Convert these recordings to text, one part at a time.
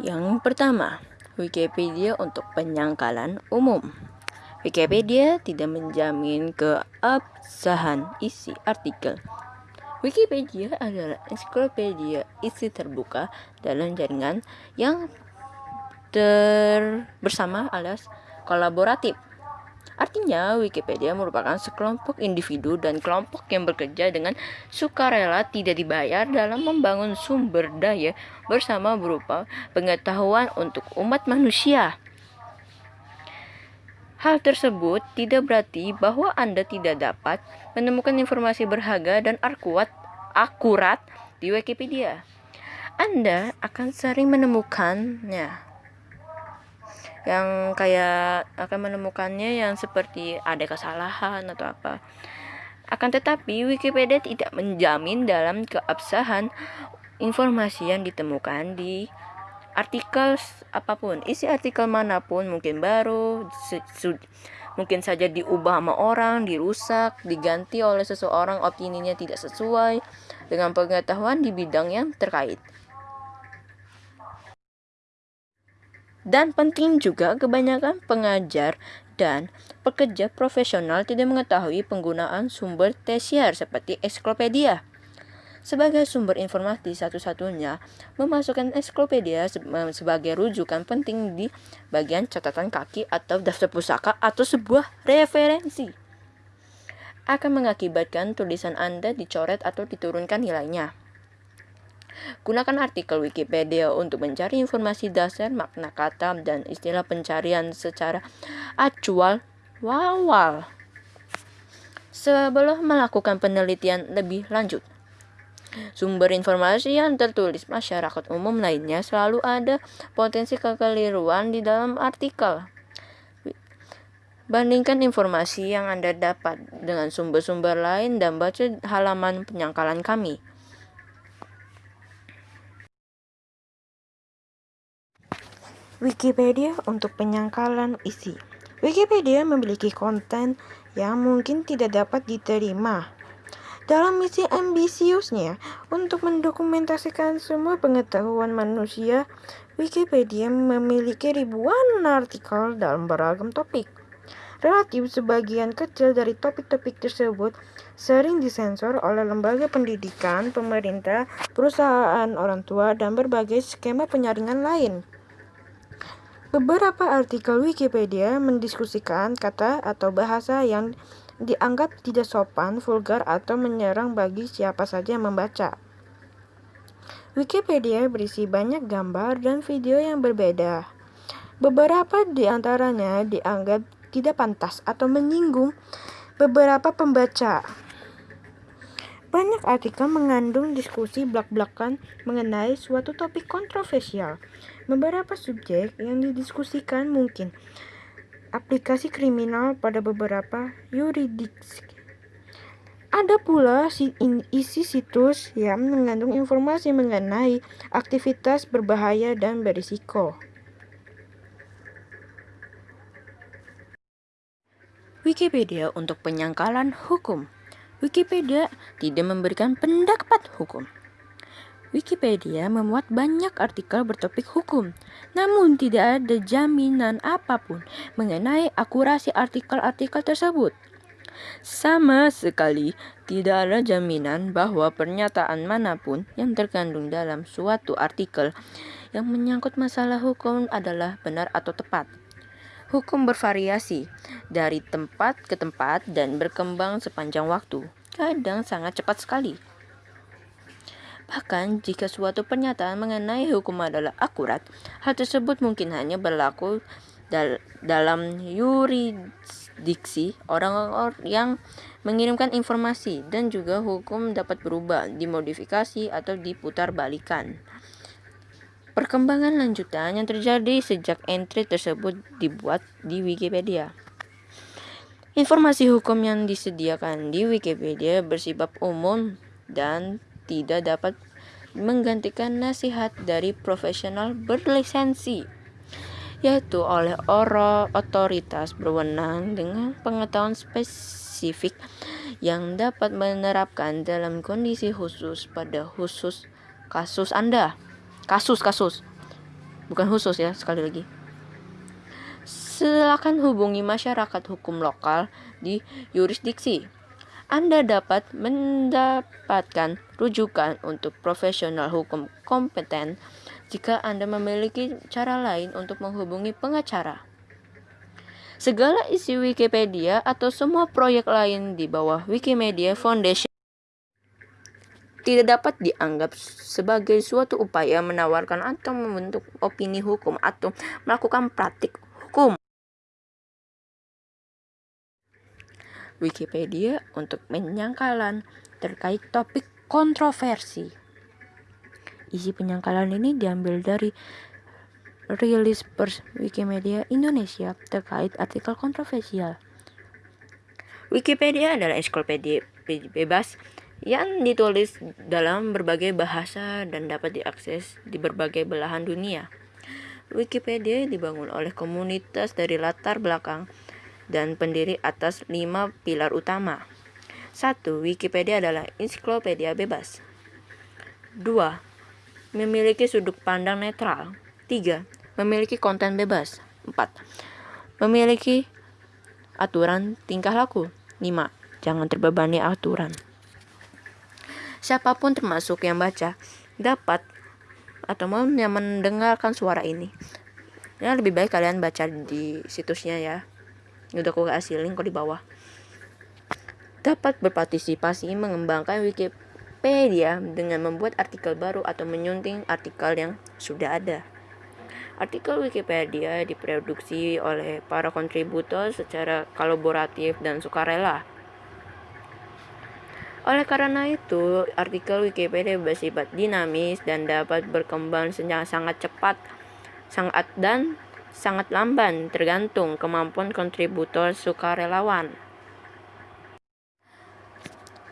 Yang pertama, Wikipedia untuk penyangkalan umum. Wikipedia tidak menjamin keabsahan isi artikel. Wikipedia adalah ensiklopedia isi terbuka dalam jaringan yang ter bersama alias kolaboratif. Artinya, Wikipedia merupakan sekelompok individu dan kelompok yang bekerja dengan sukarela tidak dibayar dalam membangun sumber daya bersama berupa pengetahuan untuk umat manusia. Hal tersebut tidak berarti bahwa Anda tidak dapat menemukan informasi berharga dan akurat, akurat di Wikipedia. Anda akan sering menemukannya yang kayak akan menemukannya yang seperti ada kesalahan atau apa. Akan tetapi Wikipedia tidak menjamin dalam keabsahan informasi yang ditemukan di artikel apa pun. Isi artikel mana pun mungkin baru, mungkin saja diubah sama orang, dirusak, diganti oleh seseorang opininya tidak sesuai dengan pengetahuan di bidang yang terkait. Dan penting juga kebanyakan pengajar dan pekerja profesional tidak mengetahui penggunaan sumber tersier seperti ensiklopedia. Sebagai sumber informasi satu-satunya, memasukkan ensiklopedia sebagai rujukan penting di bagian catatan kaki atau daftar pusaka atau sebuah referensi akan mengakibatkan tulisan Anda dicoret atau diturunkan nilainya. Gunakan artikel Wikipedia untuk mencari informasi dasar makna kata dan istilah pencarian secara acual wawal sebelum melakukan penelitian lebih lanjut. Sumber informasi yang tertulis masyarakat umum lainnya selalu ada potensi kekeliruan di dalam artikel. Bandingkan informasi yang Anda dapat dengan sumber-sumber lain dan baca halaman penyangkalan kami. Wikipedia untuk penyangkalan isi. Wikipedia memiliki konten yang mungkin tidak dapat diterima. Dalam misi ambisiusnya untuk mendokumentasikan semua pengetahuan manusia, Wikipedia memiliki ribuan artikel dalam beragam topik. Relatif sebagian kecil dari topik-topik tersebut sering disensor oleh lembaga pendidikan, pemerintah, perusahaan, orang tua, dan berbagai skema penyaringan lain. Beberapa artikel Wikipedia mendiskusikan kata atau bahasa yang dianggap tidak sopan, vulgar, atau menyerang bagi siapa saja yang membaca. Wikipedia berisi banyak gambar dan video yang berbeda. Beberapa di antaranya dianggap tidak pantas atau menyinggung beberapa pembaca. Banyak artikel mengandung diskusi belak-belakan mengenai suatu topik kontroversial. Beberapa subjek yang didiskusikan mungkin aplikasi kriminal pada beberapa yuridiksi. Ada pula isi situs yang mengandung informasi mengenai aktivitas berbahaya dan berisiko. Wikipedia untuk penyangkalan hukum. Wikipedia tidak memberikan pendapat hukum. Wikipedia memuat banyak artikel bertopik hukum, namun tidak ada jaminan apa pun mengenai akurasi artikel-artikel tersebut. Sama sekali tidak ada jaminan bahwa pernyataan mana pun yang terkandung dalam suatu artikel yang menyangkut masalah hukum adalah benar atau tepat. Hukum bervariasi dari tempat ke tempat dan berkembang sepanjang waktu, kadang sangat cepat sekali. Bahkan jika suatu pernyataan mengenai hukum adalah akurat, hal tersebut mungkin hanya berlaku dal dalam yurisdiksi orang-orang yang mengirimkan informasi dan juga hukum dapat berubah, dimodifikasi atau diputar balikan. Perkembangan lanjutan yang terjadi sejak entry tersebut dibuat di Wikipedia. Informasi hukum yang disediakan di Wikipedia bersifat umum dan tidak dapat menggantikan nasihat dari profesional berlisensi yaitu oleh oro otoritas berwenang dengan pengetahuan spesifik yang dapat menerapkan dalam kondisi khusus pada khusus kasus Anda. Kasus-kasus. Bukan khusus ya, sekali lagi. Silakan hubungi masyarakat hukum lokal di yurisdiksi. Anda dapat mendapatkan rujukan untuk profesional hukum kompeten jika Anda memiliki cara lain untuk menghubungi pengacara. Segala isi Wikipedia atau semua proyek lain di bawah Wikimedia Foundation tidak dapat dianggap sebagai suatu upaya menawarkan atau membentuk opini hukum atau melakukan praktik Wikipedia untuk penyangkalan terkait topik kontroversi. Isi penyangkalan ini diambil dari rilis pers Wikimedia Indonesia terkait artikel kontroversial. Wikipedia adalah ensiklopedia bebas yang ditulis dalam berbagai bahasa dan dapat diakses di berbagai belahan dunia. Wikipedia dibangun oleh komunitas dari latar belakang dan pendiri atas lima pilar utama. 1. Wikipedia adalah ensiklopedia bebas. 2. Memiliki sudut pandang netral. 3. Memiliki konten bebas. 4. Memiliki aturan tingkah laku. 5. Jangan terbebani aturan. Siapa pun termasuk yang baca dapat atau mau yang mendengarkan suara ini. Ya lebih baik kalian baca di situsnya ya. Udah aku kasih link kok di bawah. Dapat berpartisipasi mengembangkan Wikipedia dengan membuat artikel baru atau menyunting artikel yang sudah ada. Artikel Wikipedia diproduksi oleh para kontributor secara kolaboratif dan sukarela. Oleh karena itu, artikel Wikipedia bersifat dinamis dan dapat berkembang sangat cepat, sangat dan sangat lamban tergantung kemampuan kontributor sukarelawan.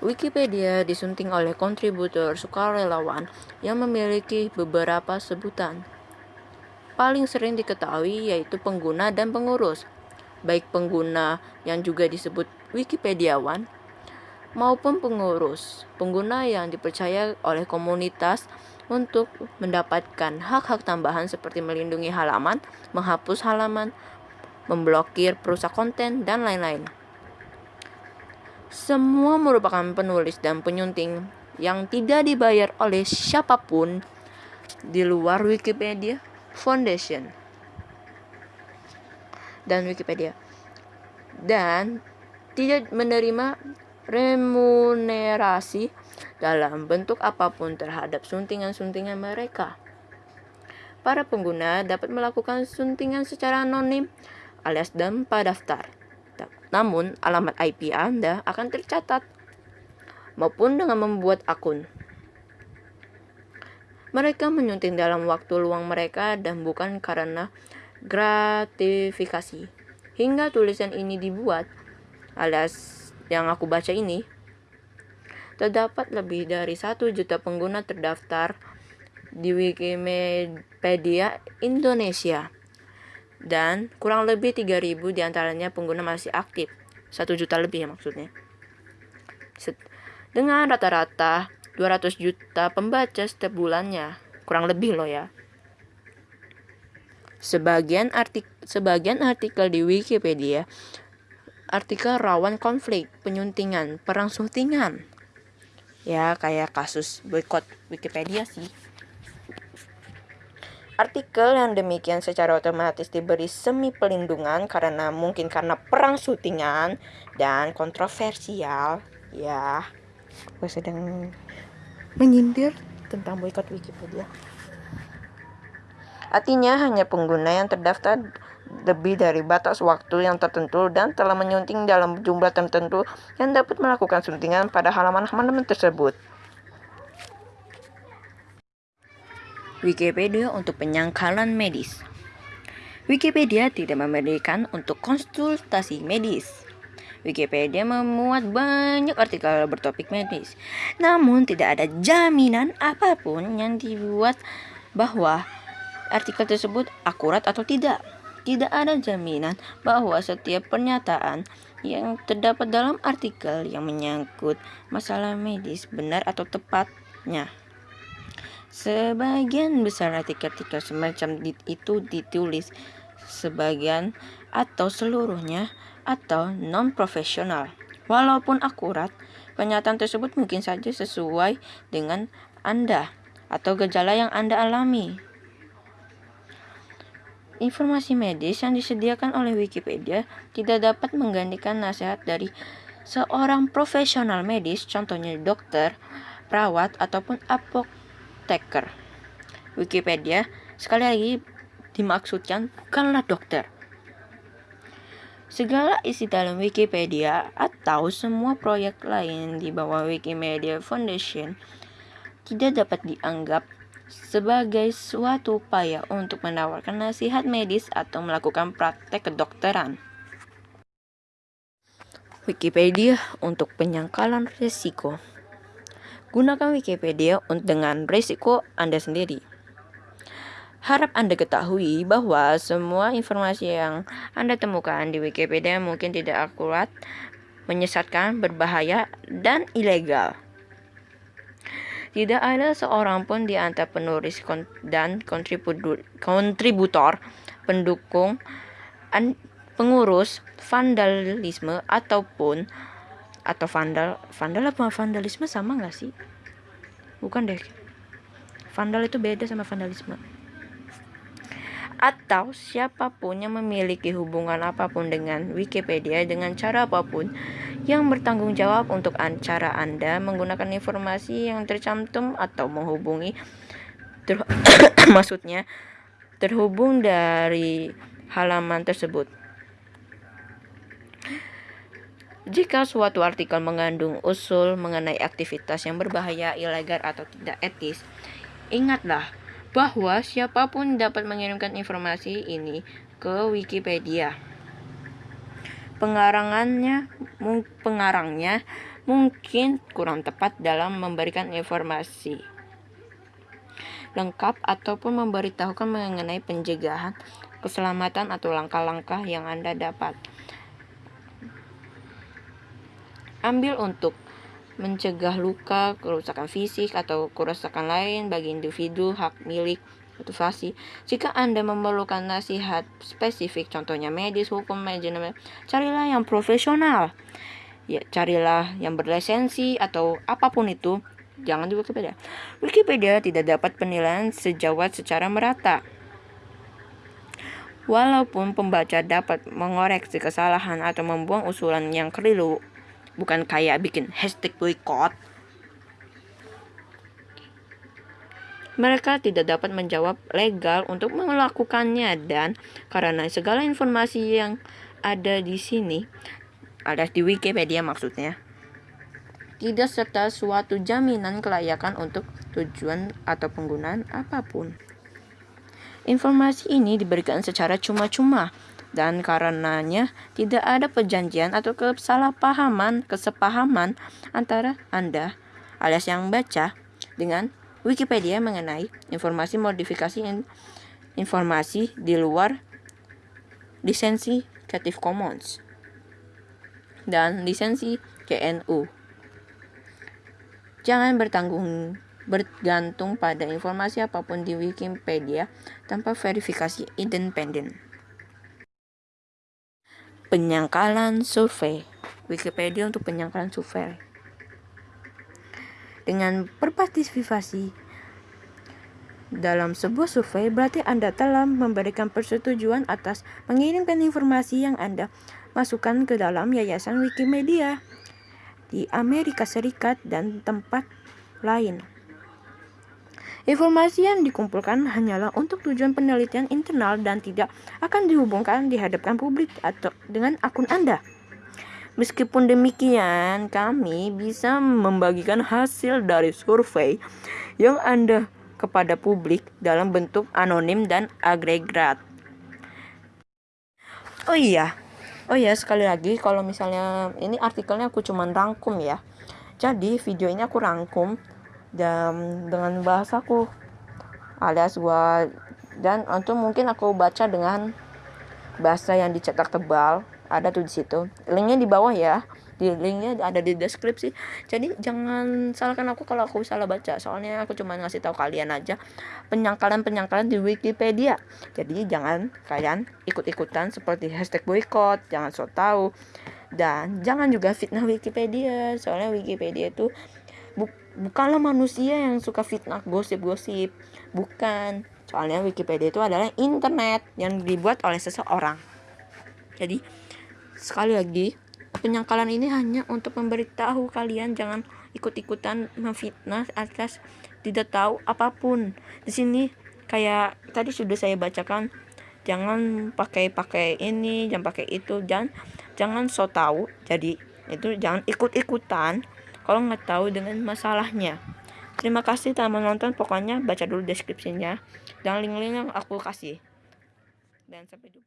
Wikipedia disunting oleh kontributor sukarelawan yang memiliki beberapa sebutan paling sering diketahui yaitu pengguna dan pengurus, baik pengguna yang juga disebut Wikipediawan maupun pengurus, pengguna yang dipercaya oleh komunitas untuk mendapatkan hak-hak tambahan seperti melindungi halaman, menghapus halaman, memblokir perusak konten, dan lain-lain. Semua merupakan penulis dan penyunting yang tidak dibayar oleh siapa pun di luar Wikipedia Foundation dan Wikipedia dan tidak menerima remunerasi dalam bentuk apa pun terhadap suntingan-suntingan mereka. Para pengguna dapat melakukan suntingan secara anonim alias tanpa daftar. Namun, alamat IP Anda akan tercatat maupun dengan membuat akun. Mereka menyunting dalam waktu luang mereka dan bukan karena gratifikasi. Hingga tulisan ini dibuat, alias yang aku baca ini, terdapat lebih dari satu juta pengguna terdaftar di Wikimedia Indonesia dan kurang lebih 3000 di antaranya pengguna masih aktif. Satu juta lebih ya maksudnya. Dengan rata-rata 200 juta pembaca setiap bulannya. Kurang lebih loh ya. Sebagian artik sebagian artikel di Wikipedia artikel rawan konflik, penyuntingan, perang suntingan. Ya, kayak kasus boykot Wikipedia sih. Artikel yang demikian secara otomatis diberi semi pelindungan karena mungkin karena perang syutingan dan kontroversial. Ya, gue sedang menyindir tentang boykot Wikipedia. Artinya hanya pengguna yang terdaftar lebih dari batas waktu yang tertentu dan telah menyunting dalam jumlah tertentu yang dapat melakukan suntingan pada halaman-halaman tersebut. Wikipedia untuk penyangkalan medis. Wikipedia tidak memberikan untuk konsultasi medis. Wikipedia memuat banyak artikel bertopik medis. Namun tidak ada jaminan apa pun yang dibuat bahwa artikel tersebut akurat atau tidak. Tidak ada jaminan bahwa setiap pernyataan yang terdapat dalam artikel yang menyangkut masalah medis benar atau tepatnya. Sebagian besar artikel-artikel semacam itu ditulis sebagian atau seluruhnya atau non-profesional. Walaupun akurat, pernyataan tersebut mungkin saja sesuai dengan Anda atau gejala yang Anda alami. Informasi medis yang disediakan oleh Wikipedia tidak dapat menggantikan nasihat dari seorang profesional medis, contohnya dokter, perawat, ataupun apoteker. Wikipedia sekali lagi dimaksudkan bukanlah dokter. Segala isi dalam Wikipedia atau semua proyek lain di bawah Wikimedia Foundation tidak dapat dianggap sebagai suatu upaya untuk menawarkan nasihat medis atau melakukan praktek kedokteran. Wikipedia untuk penyangkalan risiko. Gunakan Wikipedia dengan risiko Anda sendiri. Harap Anda ketahui bahwa semua informasi yang Anda temukan di Wikipedia mungkin tidak akurat, menyesatkan, berbahaya, dan ilegal. Tidak ada seorang pun di antara penulis dan kontributor, pendukung, pengurus vandalisme ataupun atau vandal vandal apa vandalisme sama nggak sih? Bukan deh. Vandal itu beda sama vandalisme atau siapa pun yang memiliki hubungan apa pun dengan Wikipedia dengan cara apa pun yang bertanggung jawab untuk cara Anda menggunakan informasi yang tercantum atau menghubungi ter maksudnya terhubung dari halaman tersebut. Jika suatu artikel mengandung usul mengenai aktivitas yang berbahaya, ilegal, atau tidak etis, ingatlah bahwa siapa pun dapat mengirimkan informasi ini ke Wikipedia. Pengarangannya, pengarangnya mungkin kurang tepat dalam memberikan informasi lengkap ataupun memberitahukan mengenai pencegahan, keselamatan atau langkah-langkah yang Anda dapat. Ambil untuk mencegah luka, kerusakan fisik, atau kerusakan lain bagi individu, hak milik, motivasi. Jika Anda memerlukan nasihat spesifik, contohnya medis, hukum, manajemen, carilah yang profesional. Ya, carilah yang berlisensi atau apa pun itu. Jangan di Wikipedia. Wikipedia tidak dapat penilaian sejawat secara merata. Walaupun pembaca dapat mengoreksi kesalahan atau membuang usulan yang keliru, bukan kayak bikin hashtag boycott mereka tidak dapat menjawab legal untuk melakukannya dan karena segala informasi yang ada di sini ada di Wikipedia maksudnya tidak serta suatu jaminan kelayakan untuk tujuan atau penggunaan apa pun. Informasi ini diberikan secara cuma-cuma dan karenanya tidak ada perjanjian atau kesalahpahaman, kesepahaman antara Anda alias yang baca dengan Wikipedia mengenai informasi modifikasi in, informasi di luar lisensi Creative Commons dan lisensi GNU. Jangan bertanggung bergantung pada informasi apa pun di Wikipedia tanpa verifikasi independen. Penyangkalan survei. Wikipedia untuk penyangkalan survei. Dengan berpartisipasi dalam sebuah survei berarti Anda telah memberikan persetujuan atas mengirimkan informasi yang Anda masukkan ke dalam yayasan Wikimedia di Amerika Serikat dan tempat lain. Informasi yang dikumpulkan hanyalah untuk tujuan penelitian internal dan tidak akan dihubungkan dihadapkan publik atau dengan akun Anda. Meskipun demikian, kami bisa membagikan hasil dari survei yang Anda kepada publik dalam bentuk anonim dan agregat. Oh iya, oh iya sekali lagi kalau misalnya ini artikelnya aku cuman rangkum ya. Jadi video ini aku rangkum dan dengan bahasaku alias gua dan untuk mungkin aku baca dengan bahasa yang dicetak tebal ada tuh di situ. Linknya di bawah ya. Di linknya ada di deskripsi. Jadi jangan salahkan aku kalau aku salah baca. Soalnya aku cuma ngasih tahu kalian aja penyangkalan penyangkalan di Wikipedia. Jadi jangan kalian ikut-ikutan seperti hashtag boykot jangan so tahu. Dan jangan juga fitnah Wikipedia. Soalnya Wikipedia itu bu bukanlah manusia yang suka fitnah gosip-gosip. Bukan. Soalnya Wikipedia itu adalah internet yang dibuat oleh seseorang. Jadi sekali lagi penyangkalan ini hanya untuk memberitahu kalian jangan ikut-ikutan memfitnah atas tidak tahu apa pun. Di sini kayak tadi sudah saya bacakan jangan pakai pakai ini jangan pakai itu jangan jangan so tahu. Jadi itu jangan ikut-ikutan kalau nggak tahu dengan masalahnya. Terima kasih telah menonton. Pokoknya baca dulu deskripsinya. Dan link-link yang aku kasih. Dan sampai jumpa